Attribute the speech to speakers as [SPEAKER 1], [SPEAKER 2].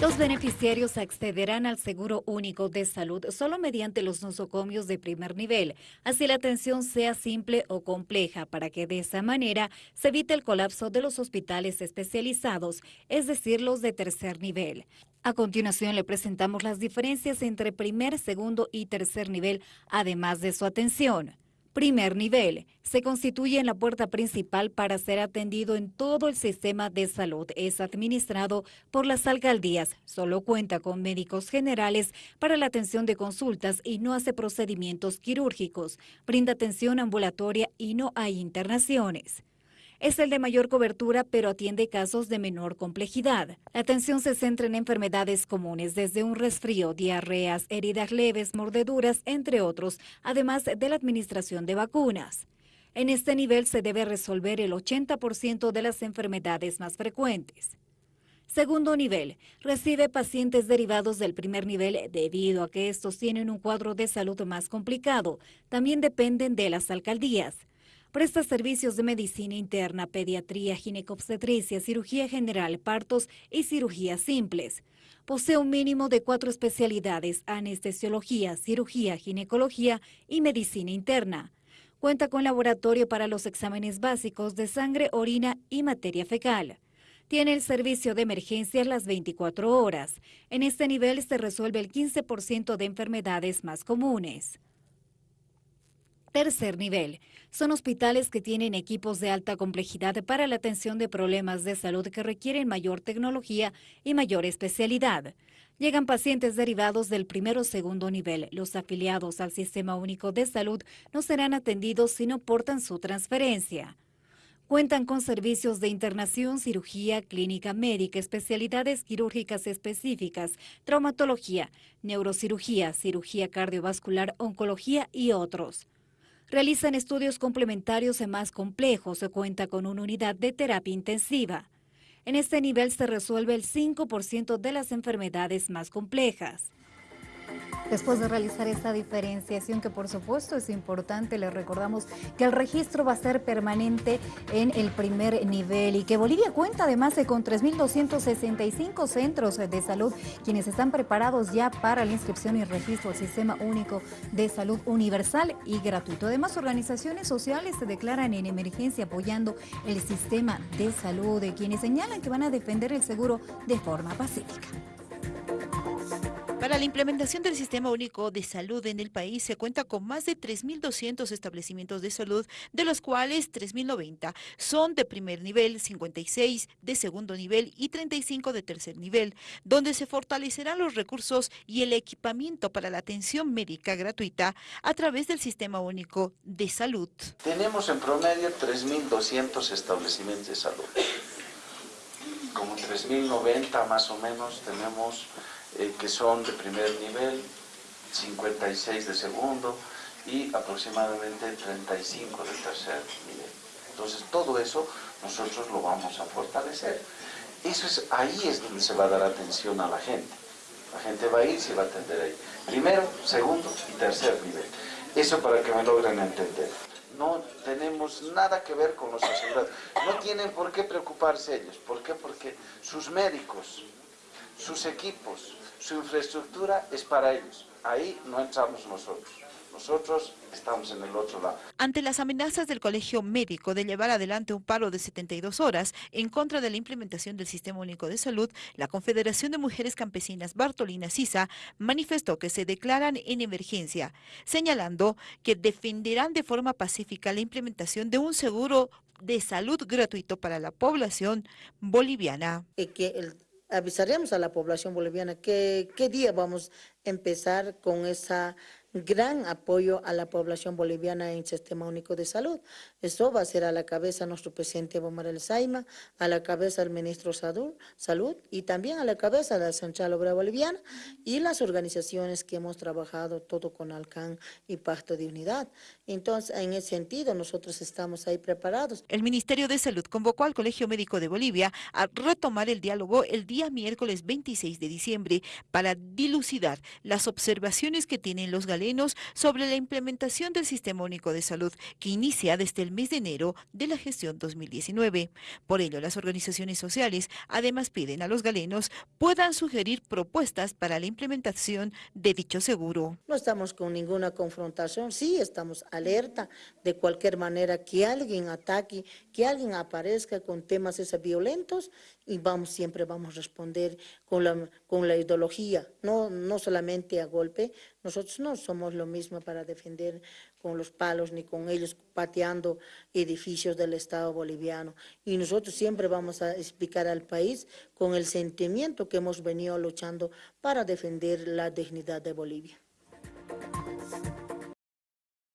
[SPEAKER 1] Los beneficiarios accederán al Seguro Único de Salud solo mediante los nosocomios de primer nivel, así la atención sea simple o compleja, para que de esa manera se evite el colapso de los hospitales especializados, es decir, los de tercer nivel. A continuación le presentamos las diferencias entre primer, segundo y tercer nivel, además de su atención. Primer nivel. Se constituye en la puerta principal para ser atendido en todo el sistema de salud. Es administrado por las alcaldías. Solo cuenta con médicos generales para la atención de consultas y no hace procedimientos quirúrgicos. Brinda atención ambulatoria y no hay internaciones es el de mayor cobertura, pero atiende casos de menor complejidad. La atención se centra en enfermedades comunes, desde un resfrío, diarreas, heridas leves, mordeduras, entre otros, además de la administración de vacunas. En este nivel se debe resolver el 80% de las enfermedades más frecuentes. Segundo nivel, recibe pacientes derivados del primer nivel debido a que estos tienen un cuadro de salud más complicado. También dependen de las alcaldías. Presta servicios de medicina interna, pediatría, ginecobstetricia, cirugía general, partos y cirugías simples. Posee un mínimo de cuatro especialidades, anestesiología, cirugía, ginecología y medicina interna. Cuenta con laboratorio para los exámenes básicos de sangre, orina y materia fecal. Tiene el servicio de emergencias las 24 horas. En este nivel se resuelve el 15% de enfermedades más comunes. Tercer nivel. Son hospitales que tienen equipos de alta complejidad para la atención de problemas de salud que requieren mayor tecnología y mayor especialidad. Llegan pacientes derivados del primero o segundo nivel. Los afiliados al Sistema Único de Salud no serán atendidos si no portan su transferencia. Cuentan con servicios de internación, cirugía, clínica médica, especialidades quirúrgicas específicas, traumatología, neurocirugía, cirugía cardiovascular, oncología y otros. Realizan estudios complementarios y más complejos. Se cuenta con una unidad de terapia intensiva. En este nivel se resuelve el 5% de las enfermedades más complejas. Después de realizar esta diferenciación, que por supuesto es importante, les recordamos que el registro va a ser permanente en el primer nivel y que Bolivia cuenta además de con 3.265 centros de salud, quienes están preparados ya para la inscripción y registro al Sistema Único de Salud Universal y gratuito. Además, organizaciones sociales se declaran en emergencia apoyando el sistema de salud, de quienes señalan que van a defender el seguro de forma pacífica.
[SPEAKER 2] Para la implementación del Sistema Único de Salud en el país se cuenta con más de 3.200 establecimientos de salud, de los cuales 3.090 son de primer nivel, 56 de segundo nivel y 35 de tercer nivel, donde se fortalecerán los recursos y el equipamiento para la atención médica gratuita a través del Sistema Único de Salud.
[SPEAKER 3] Tenemos en promedio 3.200 establecimientos de salud. Como 3.090 más o menos tenemos eh, que son de primer nivel, 56 de segundo y aproximadamente 35 de tercer nivel. Entonces todo eso nosotros lo vamos a fortalecer. Eso es, ahí es donde se va a dar atención a la gente. La gente va a ir y se va a atender ahí. Primero, segundo y tercer nivel. Eso para que me logren entender. No tenemos nada que ver con los asegurados. No tienen por qué preocuparse ellos. ¿Por qué? Porque sus médicos, sus equipos, su infraestructura es para ellos. Ahí no entramos nosotros. Nosotros estamos en el otro lado.
[SPEAKER 2] Ante las amenazas del Colegio Médico de llevar adelante un paro de 72 horas en contra de la implementación del Sistema Único de Salud, la Confederación de Mujeres Campesinas Bartolina Sisa manifestó que se declaran en emergencia, señalando que defenderán de forma pacífica la implementación de un seguro de salud gratuito para la población boliviana.
[SPEAKER 4] Que el avisaremos a la población boliviana que qué día vamos a empezar con esa gran apoyo a la población boliviana en el Sistema Único de Salud. Eso va a ser a la cabeza nuestro presidente Evo Morales Saima, a la cabeza del ministro Salud y también a la cabeza de la Central Obrera Boliviana y las organizaciones que hemos trabajado todo con Alcan y Pacto de Unidad. Entonces, en ese sentido, nosotros estamos ahí preparados.
[SPEAKER 2] El Ministerio de Salud convocó al Colegio Médico de Bolivia a retomar el diálogo el día miércoles 26 de diciembre para dilucidar las observaciones que tienen los sobre la implementación del Sistema Único de Salud que inicia desde el mes de enero de la gestión 2019. Por ello, las organizaciones sociales además piden a los galenos puedan sugerir propuestas para la implementación de dicho seguro.
[SPEAKER 4] No estamos con ninguna confrontación, sí estamos alerta de cualquier manera que alguien ataque, que alguien aparezca con temas esos violentos y vamos siempre vamos a responder con la, con la ideología, no, no solamente a golpe, nosotros no somos lo mismo para defender con los palos ni con ellos pateando edificios del Estado boliviano. Y nosotros siempre vamos a explicar al país con el sentimiento que hemos venido luchando para defender la dignidad de Bolivia.